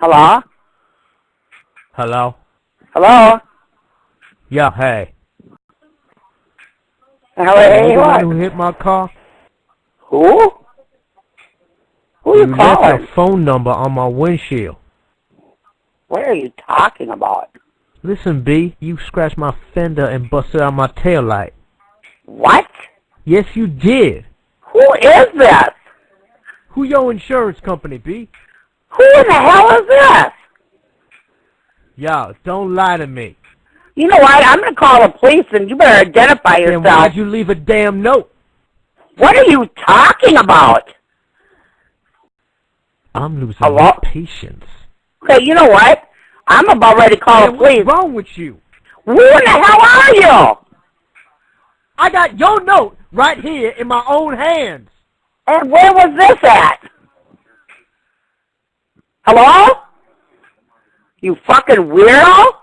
Hello? Hello? Hello? Yeah, hey. Hello, you hey, what? who hit my car? Who? Who you you left calling? your phone number on my windshield. What are you talking about? Listen, B, you scratched my fender and busted out my tail light. What? Yes, you did. Who is this? Who your insurance company, B? Who in the hell is this? Yo, don't lie to me. You know what? I'm gonna call the police and you better identify yourself. Then why'd you leave a damn note? What are you talking about? I'm losing Hello? my patience. Okay, you know what? I'm about ready to call Man, the police. what's wrong with you? Who in the hell are you? I got your note right here in my own hands. And where was this at? Hello? You fucking weirdo?